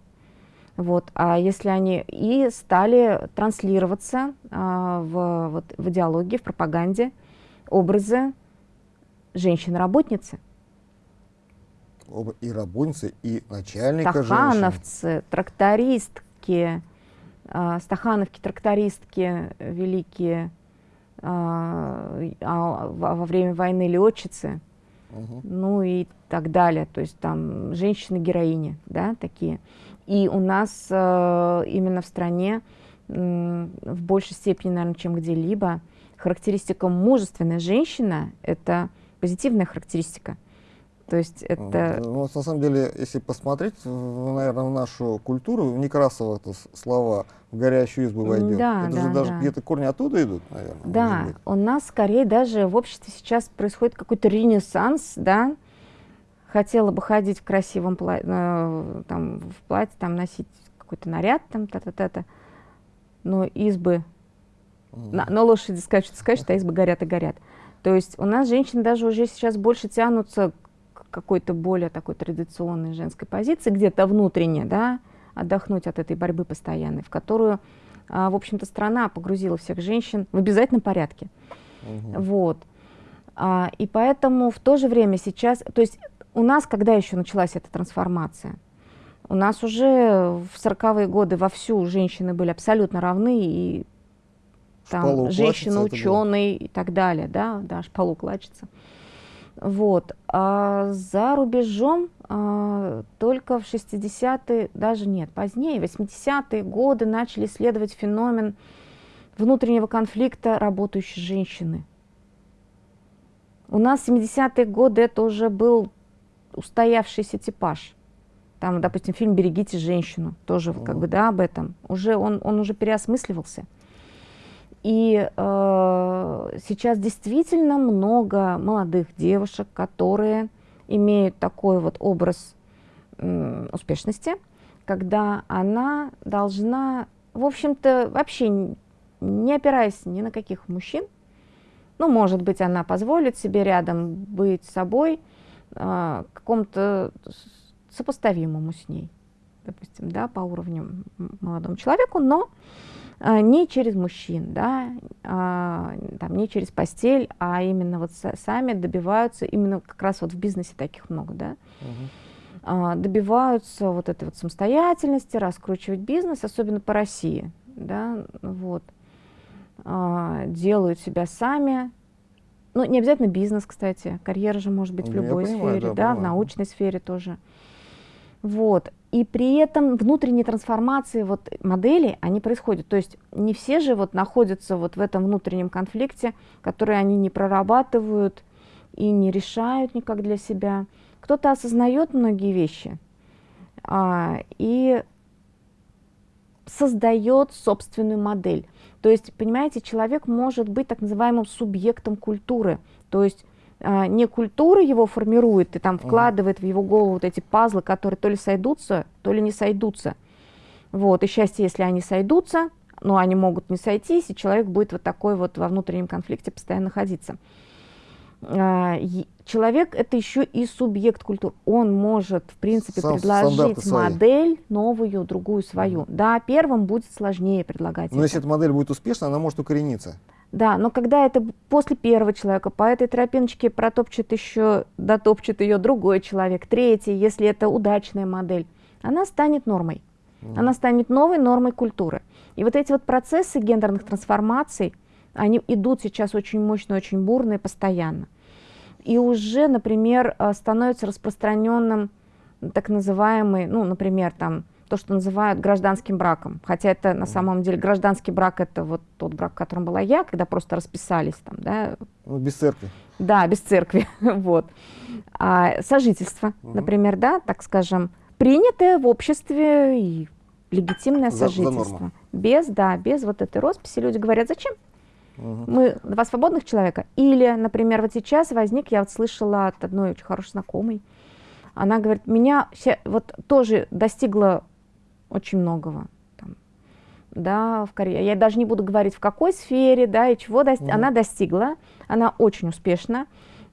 Вот, а если они и стали транслироваться а, в, вот, в идеологии, в пропаганде образы женщины-работницы. и работницы, и начальника Стахановцы, женщины. трактористки, э, стахановки, трактористки великие, э, а, во время войны летчицы, угу. ну и так далее. То есть там женщины-героини, да, такие. И у нас э, именно в стране э, в большей степени, наверное, чем где-либо, характеристика мужественная женщина – это позитивная характеристика. То есть это... Ну, на самом деле, если посмотреть, наверное, в нашу культуру, в Некрасово это слова «в горящую избу войдет». Да, это да, же даже да. где-то корни оттуда идут, наверное. Да, у нас скорее даже в обществе сейчас происходит какой-то ренессанс, да, хотела бы ходить в красивом платье, э, там, в платье, там, носить какой-то наряд, там, та-та-та-та, но избы, mm. на, на лошади скачут, скачут, а избы горят и горят. То есть у нас женщины даже уже сейчас больше тянутся к какой-то более такой традиционной женской позиции, где-то внутренне, да, отдохнуть от этой борьбы постоянной, в которую, а, в общем-то, страна погрузила всех женщин в обязательном порядке. Угу. Вот. А, и поэтому в то же время сейчас, то есть у нас когда еще началась эта трансформация? У нас уже в 40-е годы вовсю женщины были абсолютно равны, и там женщина, ученый и так далее, да, да, шпалу клачется. Вот. А за рубежом а, только в 60-е, даже нет, позднее, 80-е годы начали исследовать феномен внутреннего конфликта работающей женщины. У нас в 70-е годы это уже был устоявшийся типаж. Там, допустим, фильм «Берегите женщину», тоже как бы, да, об этом. Уже он, он уже переосмысливался. И э, сейчас действительно много молодых девушек, которые имеют такой вот образ э, успешности, когда она должна, в общем-то, вообще не опираясь ни на каких мужчин, ну, может быть, она позволит себе рядом быть собой, а, какому-то сопоставимому с ней, допустим, да, по уровню молодому человеку, но не через мужчин, да, а, там, не через постель, а именно вот сами добиваются, именно как раз вот в бизнесе таких много, да, угу. добиваются вот этой вот самостоятельности, раскручивать бизнес, особенно по России, да, вот, делают себя сами, ну, не обязательно бизнес, кстати. Карьера же может быть в ну, любой понимаю, сфере, да, да в научной сфере тоже. Вот. И при этом внутренние трансформации вот модели, они происходят. То есть не все же вот находятся вот в этом внутреннем конфликте, который они не прорабатывают и не решают никак для себя. Кто-то осознает многие вещи а, и создает собственную модель. То есть, понимаете, человек может быть так называемым субъектом культуры. То есть не культура его формирует и там вкладывает в его голову вот эти пазлы, которые то ли сойдутся, то ли не сойдутся. Вот, и счастье, если они сойдутся, но они могут не сойтись, и человек будет вот такой вот во внутреннем конфликте постоянно находиться. А, человек это еще и субъект культуры. Он может, в принципе, Сам предложить модель свои. новую, другую свою. Mm Да, первым будет сложнее предлагать. Но это. если эта модель будет успешна, она может укорениться. Да, но когда это после первого человека, по этой тропиночке протопчет еще, дотопчет ее другой человек, третий, если это удачная модель, она станет нормой. Mm Она станет новой нормой культуры. И вот эти вот процессы гендерных трансформаций, они идут сейчас очень мощно, очень бурно и постоянно. И уже, например, э, становится распространенным так называемый, ну, например, там, то, что называют гражданским браком. Хотя это на самом деле гражданский брак это вот тот брак, в котором была я, когда просто расписались там, да. Ну, без церкви. Да, без церкви, [laughs] вот. А сожительство, угу. например, да, так скажем, принятое в обществе и легитимное за, сожительство. За без, да, без вот этой росписи люди говорят, зачем? Угу. Мы два свободных человека. Или, например, вот сейчас возник, я вот слышала от одной очень хорошей знакомой, она говорит, меня вот тоже достигла очень многого. Там, да, в карьере. Я даже не буду говорить, в какой сфере, да, и чего достиг. Угу. Она достигла, она очень успешна.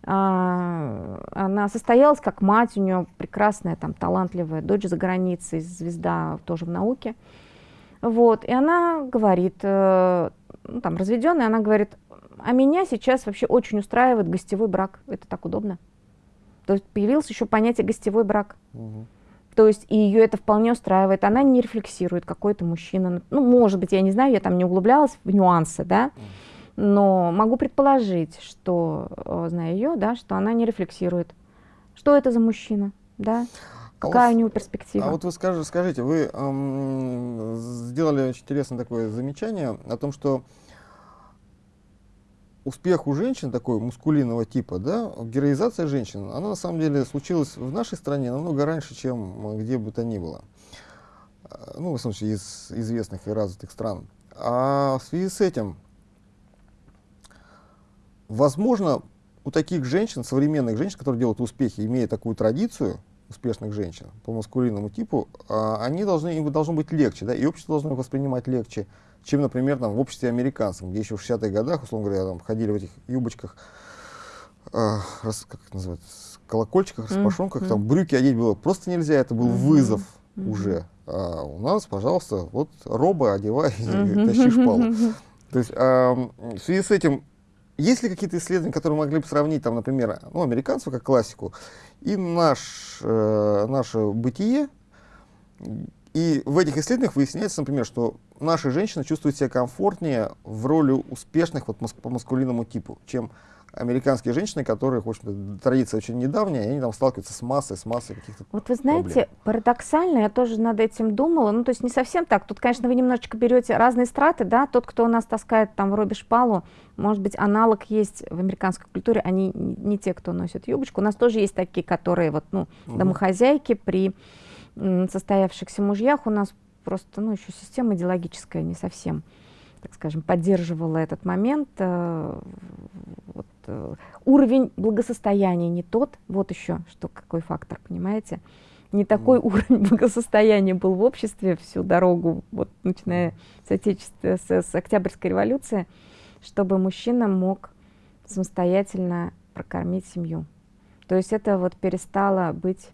А, она состоялась как мать, у нее прекрасная, там, талантливая дочь за границей, звезда тоже в науке. Вот, и она говорит, э, ну, там, разведенная, она говорит, а меня сейчас вообще очень устраивает гостевой брак, это так удобно. То есть появилось еще понятие гостевой брак. Мгм. То есть и ее это вполне устраивает. Она не рефлексирует, какой-то мужчина. Ну, может быть, я не знаю, я там не углублялась в нюансы, да, но могу предположить, что, э, зная ее, да, что она не рефлексирует. Что это за мужчина, да? А Какая вот- у него перспектива? А вот вы скажи- скажите, вы эм, сделали очень интересное такое замечание о том, что успех у женщин такой мускулинного типа, да, героизация женщин, она на самом деле случилась в нашей стране намного раньше, чем э, где бы то ни было. Э, Ну, в случае, из известных и развитых стран. А в связи с этим, возможно, у таких женщин, современных женщин, которые делают успехи, имея такую традицию успешных женщин по маскулинному типу, а, они должны, им должно быть легче, да, и общество должно их воспринимать легче, чем, например, там, в обществе американцев, где еще в 60-х годах, условно говоря, там, ходили в этих юбочках, а, рас- как это называется, колокольчиках, распашонках, там брюки одеть было просто нельзя, это был Мгм. вызов Мгм. уже. А у нас, пожалуйста, вот роба одевай и Мгм. [laughs] тащи шпалу. То есть ам, в связи с этим, есть ли какие-то исследования, которые могли бы сравнить, там, например, ну, американцев как классику, и наш, э, наше бытие? И в этих исследованиях выясняется, например, что наши женщины чувствуют себя комфортнее в роли успешных вот, по маскулинному типу, чем американские женщины, которые, в общем-то, традиция очень недавняя, и они там сталкиваются с массой, с массой каких-то Вот вы знаете, проблем. парадоксально, я тоже над этим думала, ну то есть не совсем так. Тут, конечно, вы немножечко берете разные страты, да, тот, кто у нас таскает там в робе шпалу, может быть, аналог есть в американской культуре, они не, те, кто носит юбочку. У нас тоже есть такие, которые вот, ну, домохозяйки при состоявшихся мужьях у нас просто, ну, еще система идеологическая не совсем, так скажем, поддерживала этот момент. э, вот, э, уровень благосостояния не тот, вот еще что какой фактор, понимаете? Не такой уровень [laughs] благосостояния был в обществе всю дорогу, вот начиная с, отечества, с, с Октябрьской революции, чтобы мужчина мог самостоятельно прокормить семью. То есть это вот перестало быть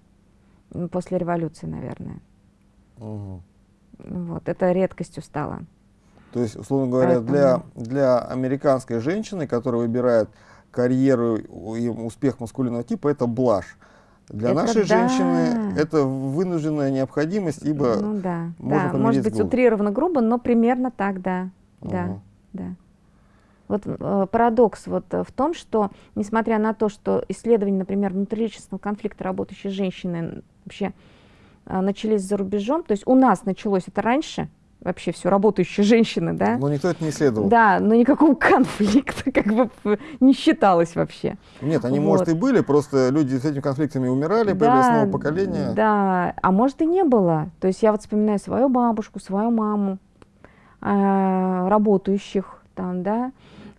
после революции, наверное. Мгм. Вот, это редкостью стало. То есть, условно говоря, для, для американской женщины, которая выбирает карьеру и успех маскулинного типа, это блажь. Для Это нашей да. женщины это вынужденная необходимость, ибо... ну да, можно да, может быть голоду. утрированно грубо, но примерно так, да, да, Ага. да. Вот э, парадокс вот в том, что несмотря на то, что исследования, например, внутриличностного конфликта работающей женщины вообще начались за рубежом, то есть у нас началось это раньше, вообще все работающие женщины, да, Но никто это не исследовал. да, но никакого конфликта как бы не считалось вообще. Нет, они, Вот. может, и были, просто люди с этими конфликтами умирали, появилось новое поколение. Да, а может и не было. То есть я вот вспоминаю свою бабушку, свою маму, э, работающих там, да,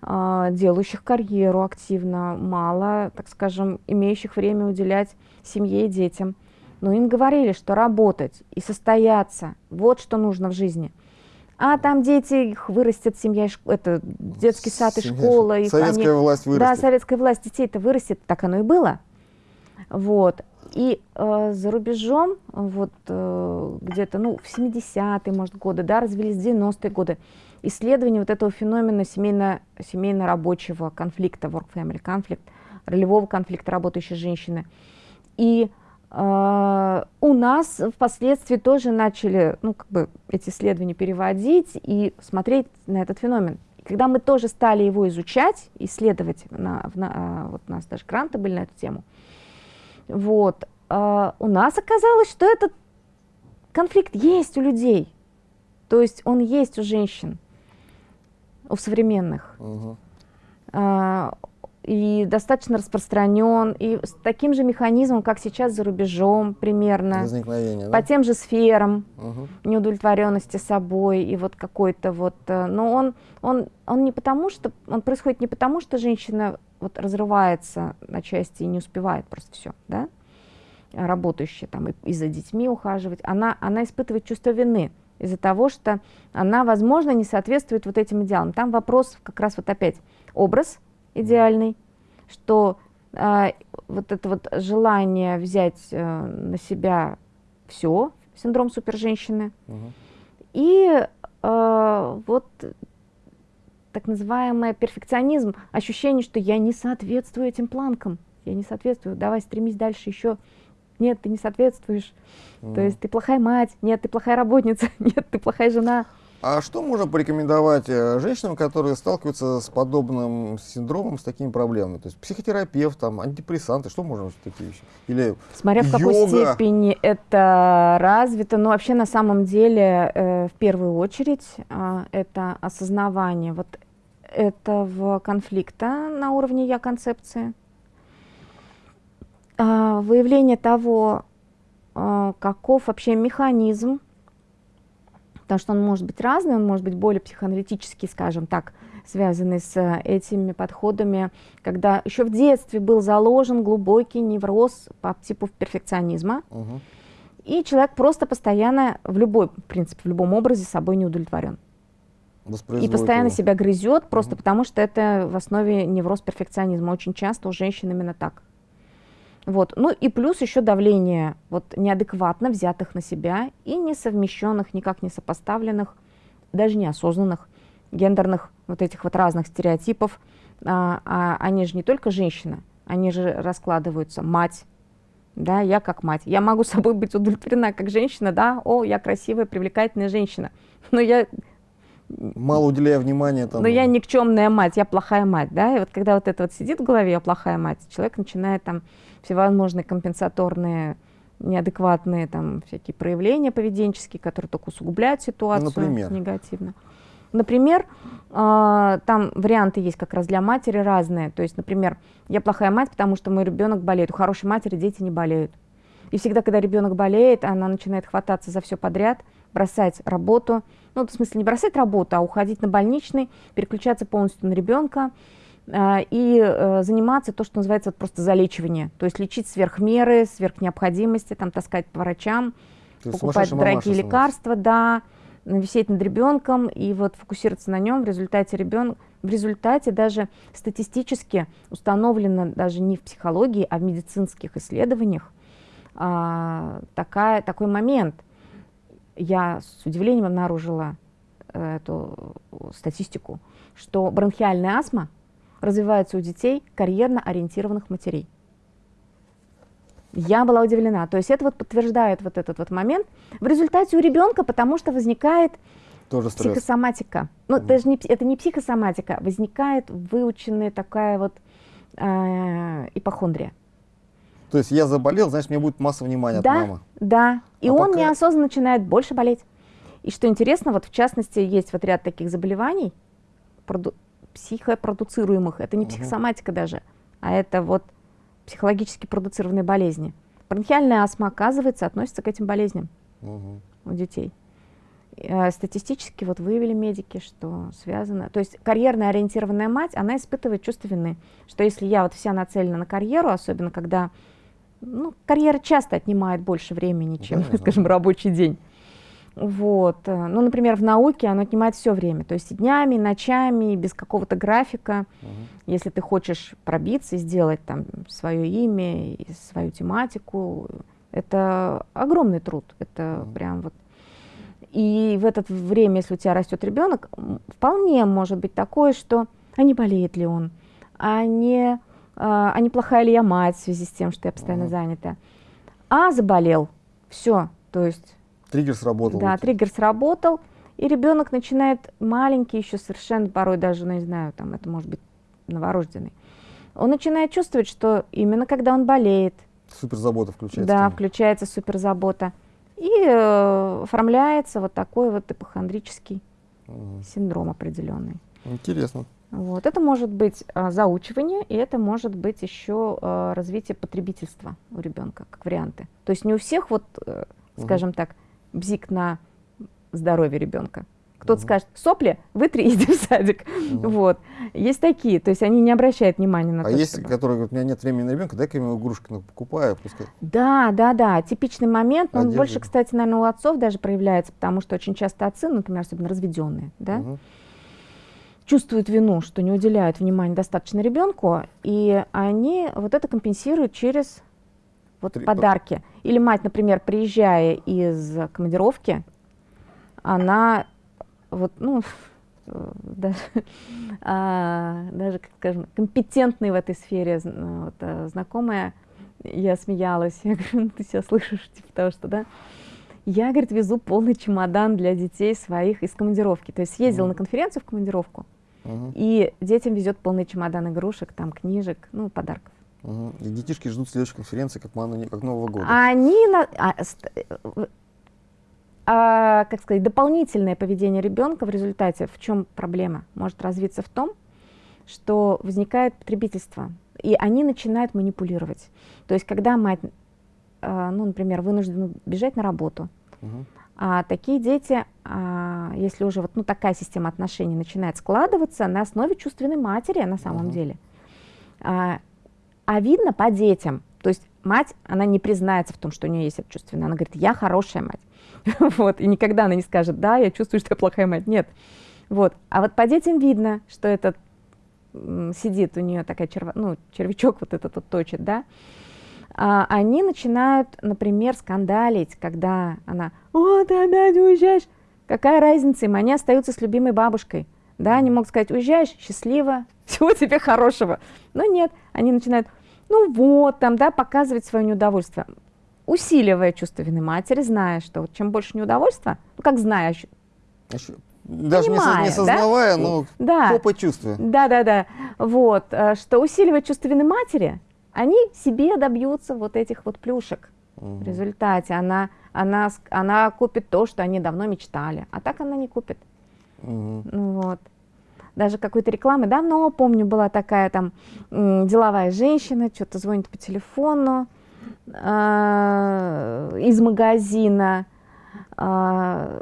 э, делающих карьеру активно, мало, так скажем, имеющих время уделять семье и детям. Но им говорили, что работать и состояться, вот что нужно в жизни. А там дети, их вырастет семья, это детский сад и Семья, школа. их Советская они- власть да, вырастет. советская власть детей-то вырастет, так оно и было. Вот. И э, за рубежом, вот э, где-то, ну, в 70-е, может, годы, да, развились 90-е годы, исследование вот этого феномена семейно, семейно-рабочего конфликта, work-family конфликт, ролевого конфликта работающей женщины. И у нас впоследствии тоже начали, ну, как бы эти исследования переводить и смотреть на этот феномен. И когда мы тоже стали его изучать, исследовать, на, на- а, вот у нас даже гранты были на эту тему, вот, а, у нас оказалось, что этот конфликт есть у людей. То есть он есть у женщин, у современных. Мгм. И достаточно распространен, и с таким же механизмом, как сейчас за рубежом примерно, Возникновение, по да? тем же сферам Мгм. неудовлетворенности собой и вот какой-то вот, э, но он, он, он не потому что, он происходит не потому, что женщина вот разрывается на части и не успевает просто все, да, работающая там и, и за детьми ухаживать, она, она испытывает чувство вины из-за того, что она, возможно, не соответствует вот этим идеалам. Там вопрос как раз вот опять образ идеальный, что а, вот это вот желание взять э, на себя все, синдром суперженщины, Мгм. и э, вот так называемый перфекционизм, ощущение, что я не соответствую этим планкам. я не соответствую, давай стремись дальше еще. Нет, ты не соответствуешь. Mm. То есть ты плохая мать, нет, ты плохая работница, [laughs] нет, ты плохая жена. А что можно порекомендовать э, женщинам, которые сталкиваются с подобным синдромом, с такими проблемами? То есть психотерапевт, там, антидепрессанты, что можно такие вещи? Или Смотря в какой йога? степени это развито. Но вообще на самом деле э, в первую очередь э, это осознавание вот этого конфликта на уровне я-концепции, э, выявление того, э, каков вообще механизм потому что он может быть разный, он может быть более психоаналитический, скажем так, связанный с э, этими подходами, когда еще в детстве был заложен глубокий невроз по типу перфекционизма, угу. и человек просто постоянно в любой, в принципе, в любом образе собой не удовлетворен. И постоянно его. себя грызет, просто угу. потому что это в основе невроз перфекционизма. Очень часто у женщин именно так. Вот. Ну и плюс еще давление вот, неадекватно взятых на себя и несовмещенных, никак не сопоставленных, даже неосознанных гендерных вот этих вот разных стереотипов. А, а они же не только женщина, они же раскладываются мать, да, я как мать. Я могу [laughs] собой быть удовлетворена как женщина, да, о, я красивая, привлекательная женщина. [laughs] Но я мало уделяя внимания там. Но я никчемная мать, я плохая мать, да, и вот когда вот это вот сидит в голове, я плохая мать, человек начинает там всевозможные компенсаторные неадекватные там всякие проявления поведенческие, которые только усугубляют ситуацию Например? негативно. Например, э, там варианты есть как раз для матери разные. То есть, например, я плохая мать, потому что мой ребенок болеет. У хорошей матери дети не болеют. И всегда, когда ребенок болеет, она начинает хвататься за все подряд, бросать работу. Ну, в смысле, не бросать работу, а уходить на больничный, переключаться полностью на ребенка и э, заниматься то, что называется вот просто залечивание. То есть лечить сверх меры, сверх необходимости, там, таскать по врачам, покупать дорогие лекарства, да, висеть над ребенком и вот фокусироваться на нем. В результате ребенок, в результате даже статистически установлено даже не в психологии, а в медицинских исследованиях а, такая, такой момент – я с удивлением обнаружила э, эту статистику, что бронхиальная астма развивается у детей карьерно ориентированных матерей. Я была удивлена. То есть это вот подтверждает вот этот вот момент. В результате у ребенка, потому что возникает Тоже психосоматика. Ну, mm. даже не, это не психосоматика, возникает выученная такая вот э, ипохондрия. То есть я заболел, значит, мне будет масса внимания да, от мамы. Да, и а он пока... неосознанно начинает больше болеть. И что интересно, вот в частности, есть вот ряд таких заболеваний. Психопродуцируемых, это не психосоматика даже, а это вот психологически продуцированные болезни. Бронхиальная астма, оказывается, относится к этим болезням угу. у детей. Э, статистически вот выявили медики, что связано. То есть карьерно ориентированная мать, она испытывает чувство вины, что если я вот вся нацелена на карьеру, особенно когда ну, карьера часто отнимает больше времени, чем, да, скажем, рабочий день. Вот. Э, ну, например, в науке оно отнимает все время, то есть днями, ночами, без какого-то графика. Угу. Если ты хочешь пробиться и сделать там свое имя, и свою тематику, это огромный труд. Это угу. прям вот. И в это время, если у тебя растет ребенок, вполне может быть такое, что а не болеет ли он, а не а, а неплохая ли я мать в связи с тем, что я постоянно занята. А заболел, все, то есть... Триггер сработал. Да, триггер сработал, и ребенок начинает маленький еще совершенно, порой даже, ну, не знаю, там это может быть новорожденный, он начинает чувствовать, что именно когда он болеет... Суперзабота включается. Да, включается суперзабота. И э, оформляется вот такой вот ипохондрический угу. синдром определенный. Интересно. Вот. Это может быть а, заучивание, и это может быть еще а, развитие потребительства у ребенка, как варианты. То есть не у всех, вот, а, скажем угу. так, бзик на здоровье ребенка. Кто-то угу. скажет, сопли, вытри, [laughs] иди в садик. Угу. Вот. Есть такие, то есть они не обращают внимания на а то, есть, чтобы... которые говорят, у меня нет времени на ребенка, дай-ка ему игрушки покупаю. Пускай. Да, да, да, типичный момент, но он больше, кстати, наверное, у отцов даже проявляется, потому что очень часто отцы, например, особенно разведенные, да, угу чувствуют вину, что не уделяют внимания достаточно ребенку, и они вот это компенсируют через вот Три, подарки. Или мать, например, приезжая из командировки, она вот, ну, [laughs] даже, а, даже, скажем, компетентный в этой сфере вот, э, знакомая, я смеялась, [laughs] я говорю, ну ты себя слышишь, типа того, что, да, я, говорит, везу полный чемодан для детей своих из командировки, то есть съездила mm. на конференцию в командировку, mm и детям везет полный чемодан игрушек, там, книжек, ну, подарков. Угу. И детишки ждут следующей конференции, как, как Нового года. Они, на, а, а, как сказать, дополнительное поведение ребенка в результате, в чем проблема, может развиться в том, что возникает потребительство, и они начинают манипулировать. То есть, когда мать, а, ну, например, вынуждена бежать на работу, угу. а такие дети, а, если уже вот ну, такая система отношений начинает складываться на основе чувственной матери на самом угу. деле, а, а видно по детям, то есть мать, она не признается в том, что у нее есть это чувственное, она говорит, я хорошая мать. [laughs] вот, и никогда она не скажет, да, я чувствую, что я плохая мать, нет. Вот, а вот по детям видно, что этот сидит у нее такая черва, ну, червячок вот этот вот точит, да, а, они начинают, например, скандалить, когда она, о, ты опять уезжаешь, какая разница? Им, они остаются с любимой бабушкой, да, они могут сказать, уезжаешь, счастливо, [laughs] всего тебе хорошего, но нет, они начинают, ну вот, там, да, показывать свое неудовольствие усиливая чувство вины матери, зная, что вот чем больше неудовольствия, ну как зная, даже понимая, не, сознавая, да? но да. по почувствию. Да, да, да. Вот, э, что усиливая чувство вины матери, они себе добьются вот этих вот плюшек. Угу. В результате она, она, она купит то, что они давно мечтали, а так она не купит. Угу. Вот. Даже какой-то рекламы давно, помню, была такая там деловая женщина, что-то звонит по телефону, э, из магазина э,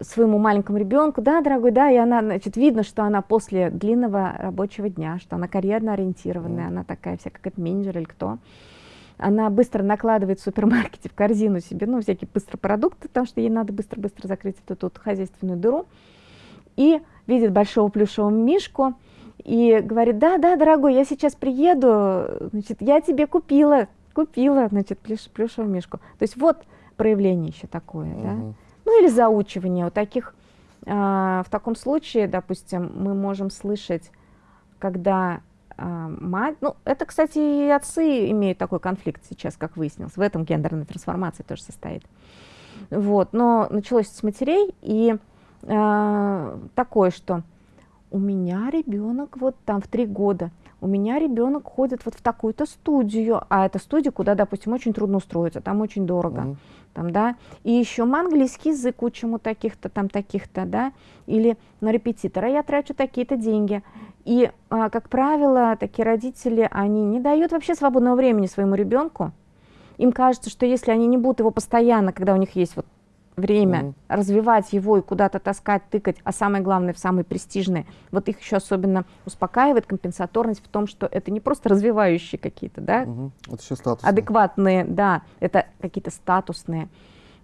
своему маленькому ребенку, да, дорогой, да, и она, значит, видно, что она после длинного рабочего дня, что она карьерно ориентированная, она такая вся, как это менеджер или кто. Она быстро накладывает в супермаркете в корзину себе, ну, всякие быстрые продукты, потому что ей надо быстро-быстро закрыть эту тут хозяйственную дыру. И видит большого плюшевого мишку и говорит, да, да, дорогой, я сейчас приеду, значит, я тебе купила купила, значит, плюш, плюшевую мишку. То есть вот проявление еще такое, угу. да. Ну или заучивание. Вот таких, а, в таком случае, допустим, мы можем слышать, когда а, мать, ну это, кстати, и отцы имеют такой конфликт сейчас, как выяснилось, в этом гендерная трансформация тоже состоит. Вот, но началось с матерей, и а, такое, что у меня ребенок вот там в три года, у меня ребенок ходит вот в такую-то студию, а это студия, куда, допустим, очень трудно устроиться, там очень дорого, mm там, да, и еще английский язык учим у таких-то, там, таких-то, да, или на репетитора я трачу такие-то деньги, и, а, как правило, такие родители, они не дают вообще свободного времени своему ребенку, им кажется, что если они не будут его постоянно, когда у них есть вот время mm -hmm. развивать его и куда-то таскать, тыкать, а самое главное, в самые престижные, вот их еще особенно успокаивает компенсаторность в том, что это не просто развивающие какие-то, да, mm -hmm. это еще статусные. адекватные, да, это какие-то статусные,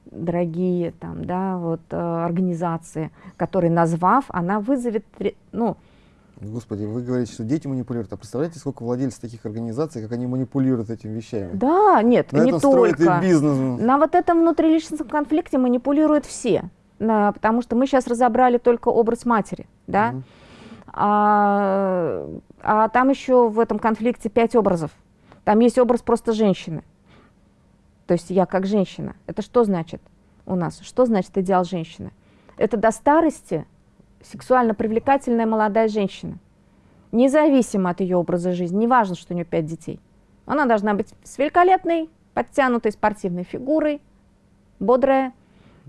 дорогие там, да, вот э, организации, которые назвав, она вызовет, ну, Господи, вы говорите, что дети манипулируют. А представляете, сколько владельцев таких организаций, как они манипулируют этими вещами? Да, нет, На не этом только. И бизнес. На вот этом внутриличностном конфликте манипулируют все. На, потому что мы сейчас разобрали только образ матери, да? Угу. А, а там еще в этом конфликте пять образов. Там есть образ просто женщины. То есть я как женщина. Это что значит у нас? Что значит идеал женщины? Это до старости сексуально привлекательная молодая женщина, независимо от ее образа жизни, не важно, что у нее пять детей. Она должна быть с великолепной, подтянутой спортивной фигурой, бодрая,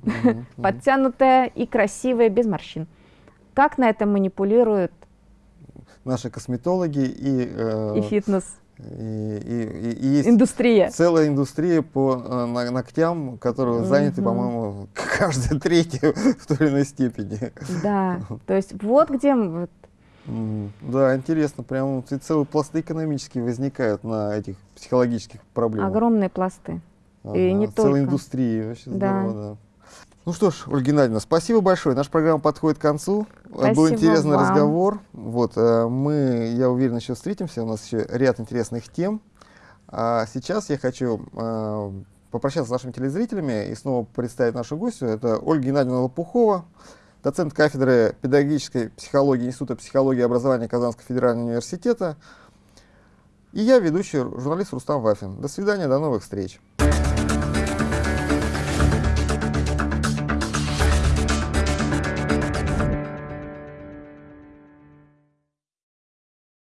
[laughs] подтянутая и красивая, без морщин. Как на этом манипулируют наши косметологи и, э, и фитнес и, и, и есть индустрия. целая индустрия по э, ногтям, которые угу. заняты, по-моему, [laughs] каждая третья [laughs] в той или иной степени. Да, то есть вот где... Вот. Да, интересно, прям целые пласты экономические возникают на этих психологических проблемах. Огромные пласты. Ага, и не целая только. индустрия, вообще да. здорово, да. Ну что ж, Ольга Геннадьевна, спасибо большое. Наша программа подходит к концу. Спасибо Был интересный вам. разговор. Вот, э, мы, я уверен, еще встретимся. У нас еще ряд интересных тем. А сейчас я хочу э, попрощаться с нашими телезрителями и снова представить нашу гостью. Это Ольга Геннадьевна Лопухова, доцент кафедры педагогической психологии Института психологии и образования Казанского федерального университета. И я ведущий журналист Рустам Вафин. До свидания, до новых встреч.